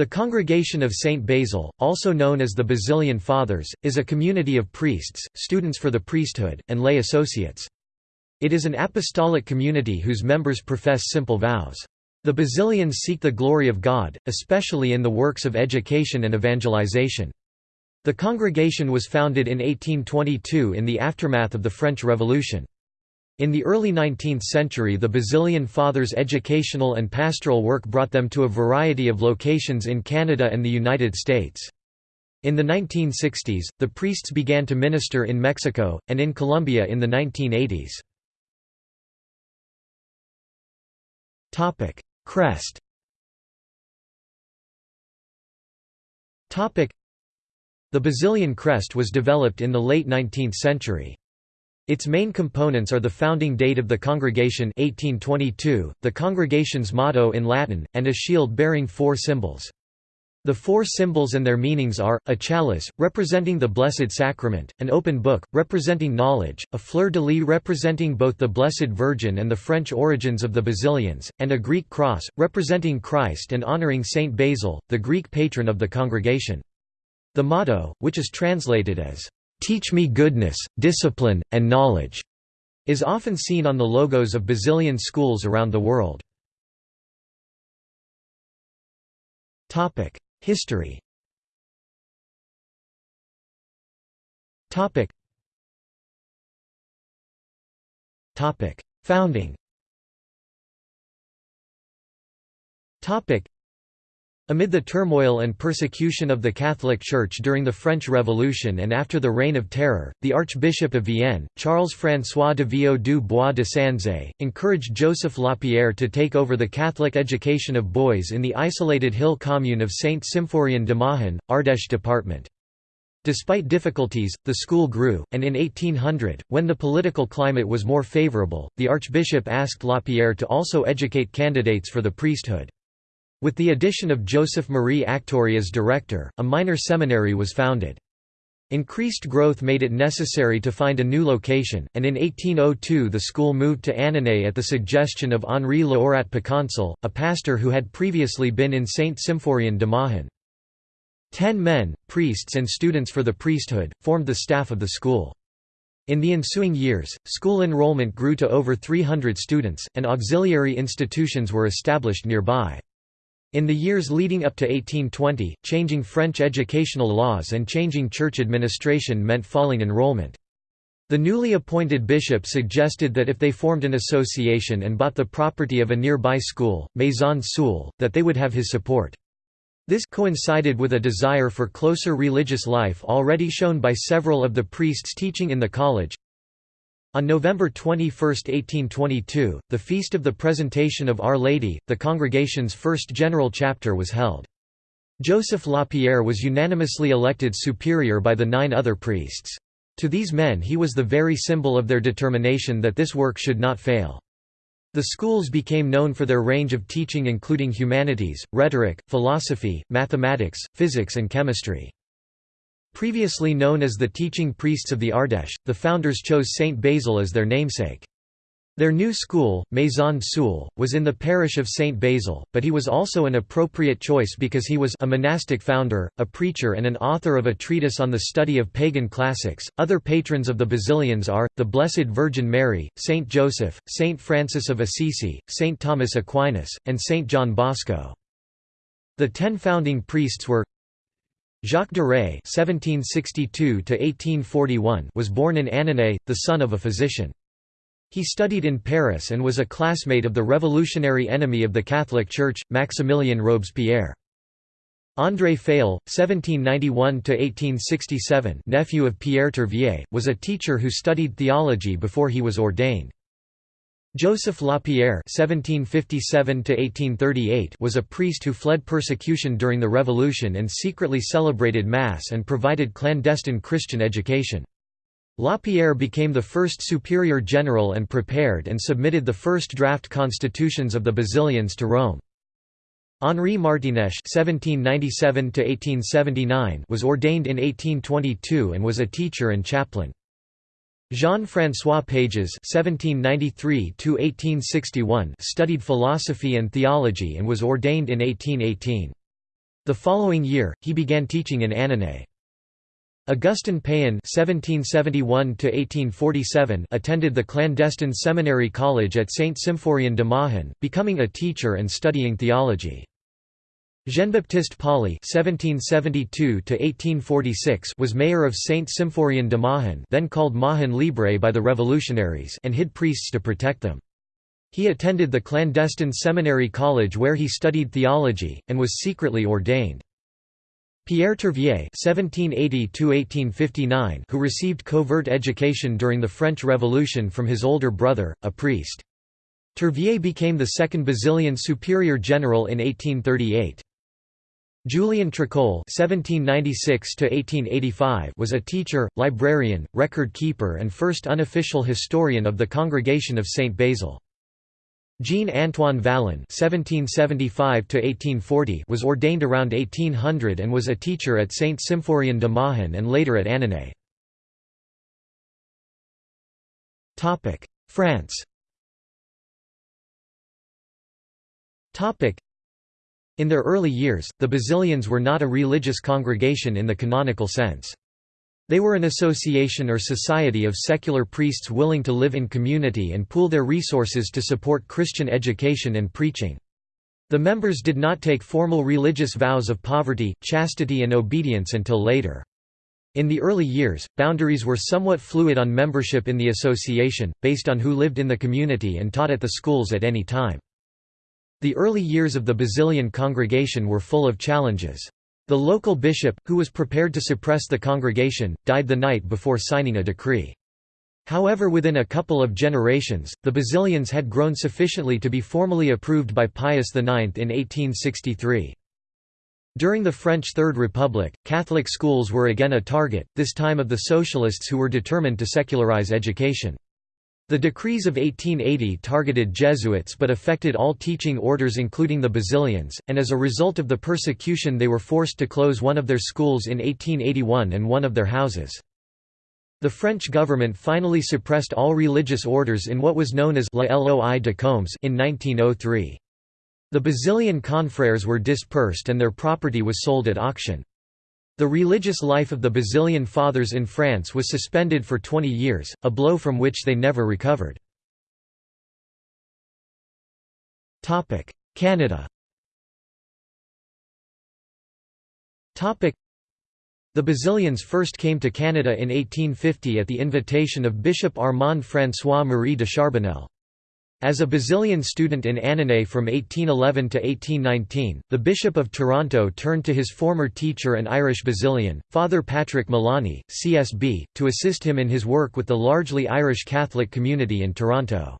The Congregation of St. Basil, also known as the Basilian Fathers, is a community of priests, students for the priesthood, and lay associates. It is an apostolic community whose members profess simple vows. The Basilians seek the glory of God, especially in the works of education and evangelization. The congregation was founded in 1822 in the aftermath of the French Revolution. In the early 19th century the Basilian Fathers' educational and pastoral work brought them to a variety of locations in Canada and the United States. In the 1960s, the priests began to minister in Mexico, and in Colombia in the 1980s. Crest The Basilian crest was developed in the late 19th century. Its main components are the founding date of the congregation 1822, the congregation's motto in Latin, and a shield bearing four symbols. The four symbols and their meanings are, a chalice, representing the Blessed Sacrament, an open book, representing knowledge, a fleur-de-lis representing both the Blessed Virgin and the French origins of the Basilians, and a Greek cross, representing Christ and honoring Saint Basil, the Greek patron of the congregation. The motto, which is translated as, "'Teach me goodness, discipline, and knowledge' is often seen on the logos of Basilian schools around the world. History. Founding Amid the turmoil and persecution of the Catholic Church during the French Revolution and after the Reign of Terror, the Archbishop of Vienne, Charles-François d'Aviau du Bois de Sanzay, encouraged Joseph Lapierre to take over the Catholic education of boys in the isolated hill commune of Saint-Symphorien de Mahun, Ardèche department. Despite difficulties, the school grew, and in 1800, when the political climate was more favorable, the archbishop asked Lapierre to also educate candidates for the priesthood. With the addition of Joseph Marie Actorie as director, a minor seminary was founded. Increased growth made it necessary to find a new location, and in 1802 the school moved to Annonay at the suggestion of Henri Laorat Picancel, a pastor who had previously been in Saint-Symphorien de Mahun. Ten men, priests and students for the priesthood, formed the staff of the school. In the ensuing years, school enrollment grew to over 300 students, and auxiliary institutions were established nearby. In the years leading up to 1820, changing French educational laws and changing church administration meant falling enrollment. The newly appointed bishop suggested that if they formed an association and bought the property of a nearby school, Maison Soule, that they would have his support. This coincided with a desire for closer religious life already shown by several of the priests teaching in the college. On November 21, 1822, the Feast of the Presentation of Our Lady, the congregation's first general chapter was held. Joseph Lapierre was unanimously elected superior by the nine other priests. To these men he was the very symbol of their determination that this work should not fail. The schools became known for their range of teaching including humanities, rhetoric, philosophy, mathematics, physics and chemistry. Previously known as the teaching priests of the Ardèche, the founders chose Saint Basil as their namesake. Their new school, Maison Soule, was in the parish of Saint Basil, but he was also an appropriate choice because he was a monastic founder, a preacher, and an author of a treatise on the study of pagan classics. Other patrons of the Basilians are the Blessed Virgin Mary, Saint Joseph, Saint Francis of Assisi, Saint Thomas Aquinas, and Saint John Bosco. The ten founding priests were Jacques (1762–1841) was born in Annonay, the son of a physician. He studied in Paris and was a classmate of the revolutionary enemy of the Catholic Church, Maximilien Robespierre. André Fayolle, (1791–1867), nephew of Pierre Tourvieille, was a teacher who studied theology before he was ordained. Joseph Lapierre (1757–1838) was a priest who fled persecution during the Revolution and secretly celebrated Mass and provided clandestine Christian education. Lapierre became the first superior general and prepared and submitted the first draft constitutions of the Basilians to Rome. Henri (1797–1879) was ordained in 1822 and was a teacher and chaplain. Jean-François Pages (1793–1861) studied philosophy and theology and was ordained in 1818. The following year, he began teaching in Annonay. Augustin (1771–1847) attended the clandestine seminary college at Saint Symphorien de Mahun, becoming a teacher and studying theology. Jean-Baptiste Polly (1772–1846) was mayor of Saint Symphorien de Mahun, then called Mahun Libre by the revolutionaries, and hid priests to protect them. He attended the clandestine seminary college where he studied theology, and was secretly ordained. Pierre Tourvieille (1780–1859), who received covert education during the French Revolution from his older brother, a priest. Tourvieille became the second Basilian superior general in 1838. Julien Tracol (1796–1885) was a teacher, librarian, record keeper, and first unofficial historian of the Congregation of Saint Basil. Jean-Antoine Vallon (1775–1840) was ordained around 1800 and was a teacher at Saint Symphorien de Mahun and later at Annonay. Topic: France. Topic: In their early years, the Basilians were not a religious congregation in the canonical sense. They were an association or society of secular priests willing to live in community and pool their resources to support Christian education and preaching. The members did not take formal religious vows of poverty, chastity and obedience until later. In the early years, boundaries were somewhat fluid on membership in the association, based on who lived in the community and taught at the schools at any time. The early years of the Basilian congregation were full of challenges. The local bishop, who was prepared to suppress the congregation, died the night before signing a decree. However within a couple of generations, the Basilians had grown sufficiently to be formally approved by Pius IX in 1863. During the French Third Republic, Catholic schools were again a target, this time of the socialists who were determined to secularize education. The decrees of 1880 targeted Jesuits but affected all teaching orders including the Basilians, and as a result of the persecution they were forced to close one of their schools in 1881 and one of their houses. The French government finally suppressed all religious orders in what was known as La Loi de Combes in 1903. The Basilian confrères were dispersed and their property was sold at auction. The religious life of the Basilian Fathers in France was suspended for 20 years, a blow from which they never recovered. Canada The Basilians first came to Canada in 1850 at the invitation of Bishop Armand François-Marie de Charbonnel. As a Basilian student in Annonay from 1811 to 1819, the Bishop of Toronto turned to his former teacher and Irish Basilian, Father Patrick Maloney, CSB, to assist him in his work with the largely Irish Catholic community in Toronto.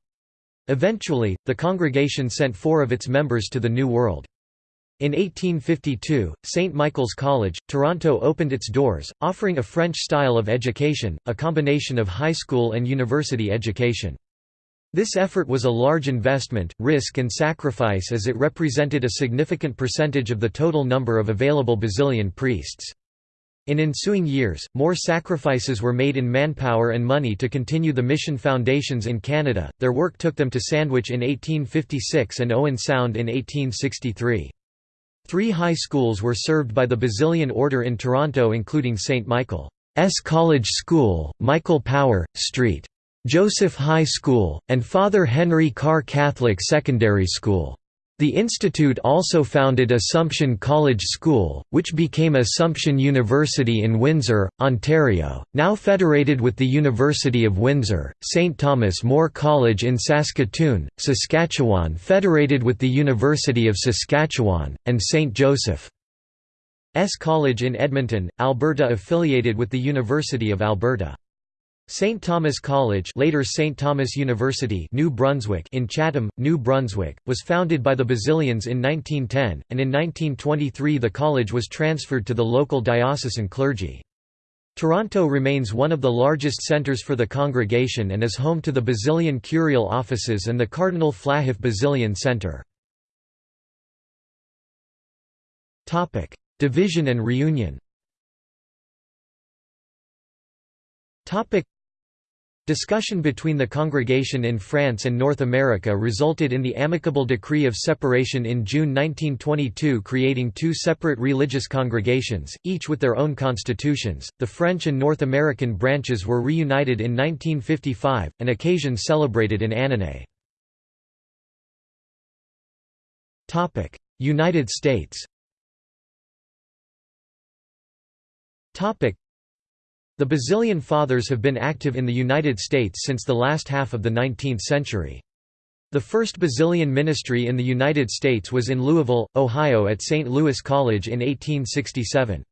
Eventually, the congregation sent four of its members to the New World. In 1852, St. Michael's College, Toronto opened its doors, offering a French style of education, a combination of high school and university education. This effort was a large investment, risk and sacrifice as it represented a significant percentage of the total number of available Basilian priests. In ensuing years, more sacrifices were made in manpower and money to continue the mission foundations in Canada. Their work took them to Sandwich in 1856 and Owen Sound in 1863. Three high schools were served by the Basilian Order in Toronto including St. Michael's College School, Michael Power, St. Joseph High School, and Father Henry Carr Catholic Secondary School. The institute also founded Assumption College School, which became Assumption University in Windsor, Ontario, now federated with the University of Windsor, St. Thomas More College in Saskatoon, Saskatchewan federated with the University of Saskatchewan, and St. Joseph's College in Edmonton, Alberta affiliated with the University of Alberta. St. Thomas College later St. Thomas University New Brunswick in Chatham, New Brunswick, was founded by the Basilians in 1910, and in 1923 the college was transferred to the local diocesan clergy. Toronto remains one of the largest centres for the congregation and is home to the Basilian curial offices and the Cardinal Flahiff Basilian Centre. Division and reunion Discussion between the congregation in France and North America resulted in the amicable decree of separation in June 1922, creating two separate religious congregations, each with their own constitutions. The French and North American branches were reunited in 1955, an occasion celebrated in Annonay. Topic: United States. Topic: the Basilian Fathers have been active in the United States since the last half of the 19th century. The first Basilian ministry in the United States was in Louisville, Ohio at St. Louis College in 1867.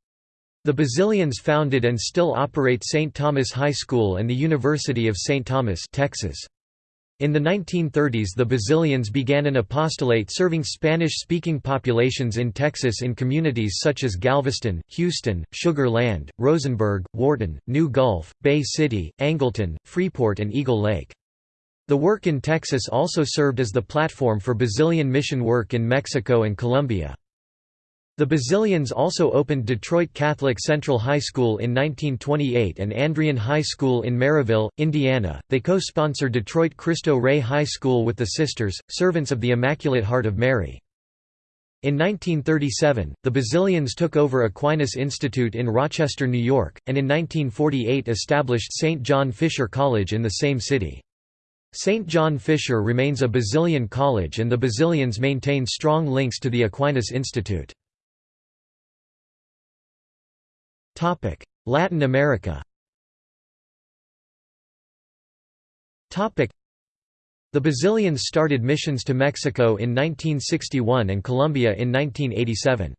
The Basilians founded and still operate St. Thomas High School and the University of St. Thomas Texas. In the 1930s the Basilians began an apostolate serving Spanish-speaking populations in Texas in communities such as Galveston, Houston, Sugar Land, Rosenberg, Wharton, New Gulf, Bay City, Angleton, Freeport and Eagle Lake. The work in Texas also served as the platform for Basilian mission work in Mexico and Colombia. The Basilians also opened Detroit Catholic Central High School in 1928 and Andrean High School in Merrillville, Indiana. They co sponsored Detroit Cristo Rey High School with the Sisters, Servants of the Immaculate Heart of Mary. In 1937, the Basilians took over Aquinas Institute in Rochester, New York, and in 1948 established St. John Fisher College in the same city. St. John Fisher remains a Basilian college and the Basilians maintain strong links to the Aquinas Institute. Latin America Topic: The Basilians started missions to Mexico in 1961 and Colombia in 1987.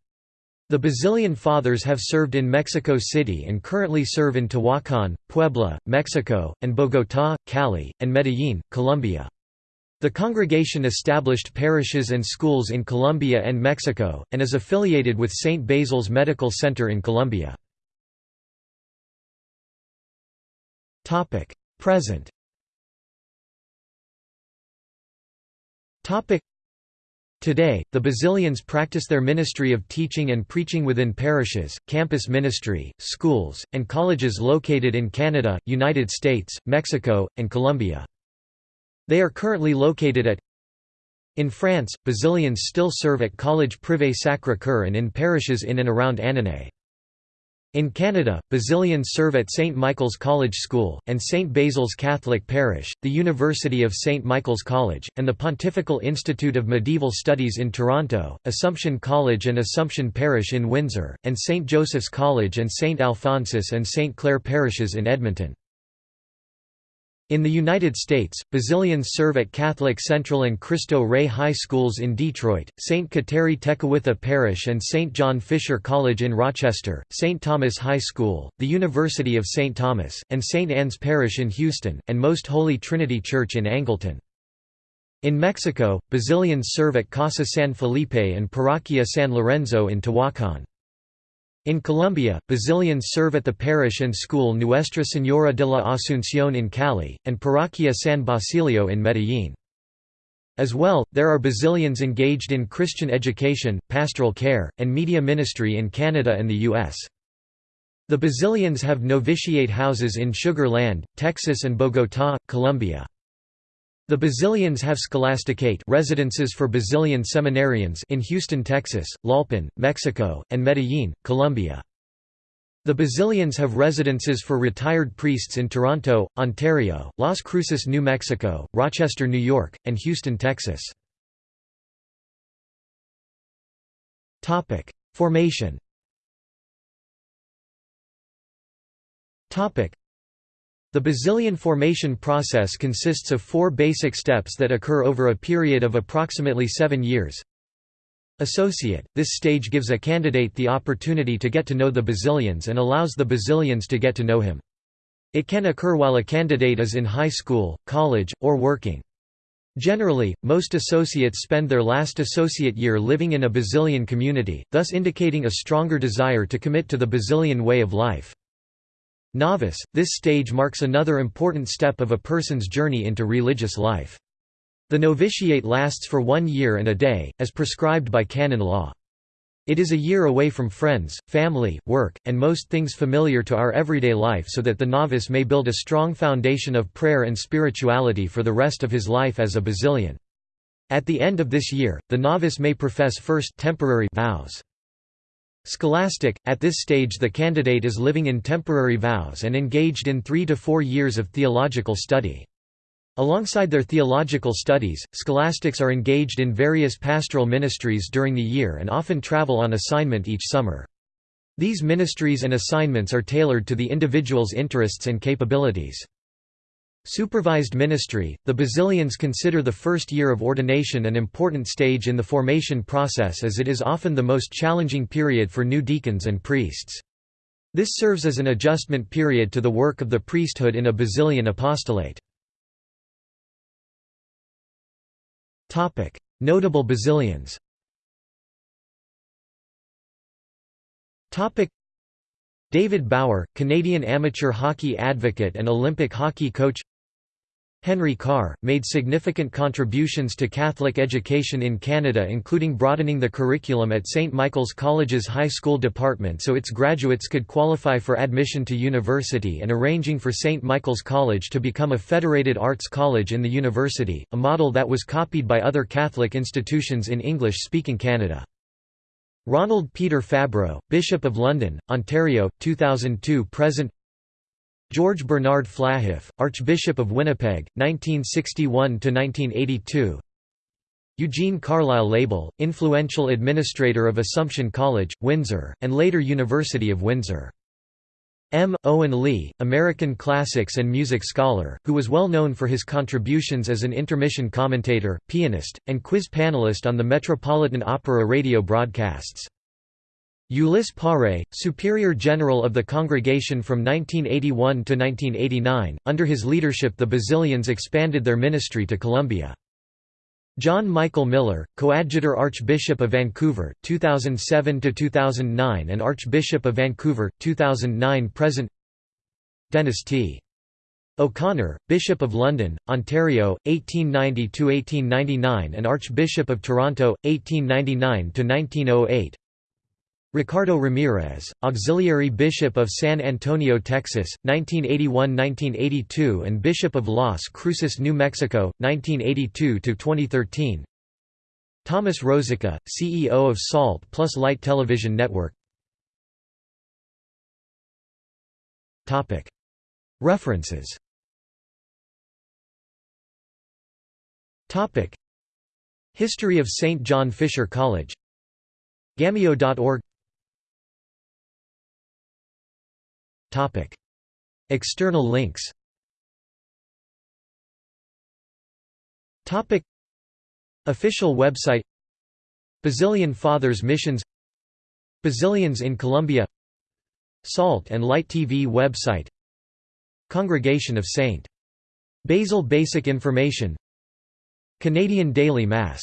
The Basilian Fathers have served in Mexico City and currently serve in Tehuacan, Puebla, Mexico, and Bogotá, Cali, and Medellín, Colombia. The congregation established parishes and schools in Colombia and Mexico, and is affiliated with St. Basil's Medical Center in Colombia. Present. Today, the Basilians practice their ministry of teaching and preaching within parishes, campus ministry, schools, and colleges located in Canada, United States, Mexico, and Colombia. They are currently located at In France, Basilians still serve at College Privé Sacré-Cœur and in parishes in and around Annonay. In Canada, Basilians serve at St. Michael's College School, and St. Basil's Catholic Parish, the University of St. Michael's College, and the Pontifical Institute of Medieval Studies in Toronto, Assumption College and Assumption Parish in Windsor, and St. Joseph's College and St. Alphonsus and St. Clair parishes in Edmonton. In the United States, Basilians serve at Catholic Central and Cristo Rey High Schools in Detroit, St. Kateri Tekakwitha Parish and St. John Fisher College in Rochester, St. Thomas High School, the University of St. Thomas, and St. Anne's Parish in Houston, and Most Holy Trinity Church in Angleton. In Mexico, Basilians serve at Casa San Felipe and Parroquia San Lorenzo in Tehuacan. In Colombia, Basilians serve at the parish and school Nuestra Señora de la Asunción in Cali, and Parroquia San Basilio in Medellín. As well, there are Basilians engaged in Christian education, pastoral care, and media ministry in Canada and the U.S. The Basilians have novitiate houses in Sugar Land, Texas and Bogotá, Colombia. The Basilians have scholasticate residences for Basilian seminarians in Houston, Texas, Tlalpan, Mexico, and Medellín, Colombia. The Basilians have residences for retired priests in Toronto, Ontario, Las Cruces, New Mexico, Rochester, New York, and Houston, Texas. Formation the Basilian formation process consists of four basic steps that occur over a period of approximately seven years. Associate – This stage gives a candidate the opportunity to get to know the Basilians and allows the Basilians to get to know him. It can occur while a candidate is in high school, college, or working. Generally, most associates spend their last associate year living in a Basilian community, thus indicating a stronger desire to commit to the Basilian way of life. Novice – This stage marks another important step of a person's journey into religious life. The novitiate lasts for one year and a day, as prescribed by canon law. It is a year away from friends, family, work, and most things familiar to our everyday life so that the novice may build a strong foundation of prayer and spirituality for the rest of his life as a Basilian. At the end of this year, the novice may profess first temporary vows. Scholastic – At this stage the candidate is living in temporary vows and engaged in three to four years of theological study. Alongside their theological studies, scholastics are engaged in various pastoral ministries during the year and often travel on assignment each summer. These ministries and assignments are tailored to the individual's interests and capabilities. Supervised ministry – The Basilians consider the first year of ordination an important stage in the formation process as it is often the most challenging period for new deacons and priests. This serves as an adjustment period to the work of the priesthood in a Basilian apostolate. Notable Basilians. David Bauer, Canadian amateur hockey advocate and Olympic hockey coach. Henry Carr, made significant contributions to Catholic education in Canada including broadening the curriculum at St. Michael's College's high school department so its graduates could qualify for admission to university and arranging for St. Michael's College to become a federated arts college in the university, a model that was copied by other Catholic institutions in English-speaking Canada. Ronald Peter Fabro, Bishop of London, Ontario, 2002–present George Bernard Flahiff, Archbishop of Winnipeg, 1961–1982 Eugene Carlisle LeBel, influential administrator of Assumption College, Windsor, and later University of Windsor. M. Owen Lee, American classics and music scholar, who was well known for his contributions as an intermission commentator, pianist, and quiz panelist on the Metropolitan Opera radio broadcasts. Ulysse Paré, Superior General of the Congregation from 1981 to 1989, under his leadership the Basilians expanded their ministry to Colombia. John Michael Miller, Coadjutor Archbishop of Vancouver, 2007–2009 and Archbishop of Vancouver, 2009–present Dennis T. O'Connor, Bishop of London, Ontario, 1890–1899 and Archbishop of Toronto, 1899–1908 Ricardo Ramirez, Auxiliary Bishop of San Antonio, Texas, 1981–1982 and Bishop of Las Cruces, New Mexico, 1982–2013 Thomas Rosica, CEO of SALT plus Light Television Network. References. History of St. John Fisher College. Gameo.org External links. Official website. Basilian Fathers Missions. Basilians in Colombia. Salt and Light TV website. Congregation of St. Basil Basic information. Canadian Daily Mass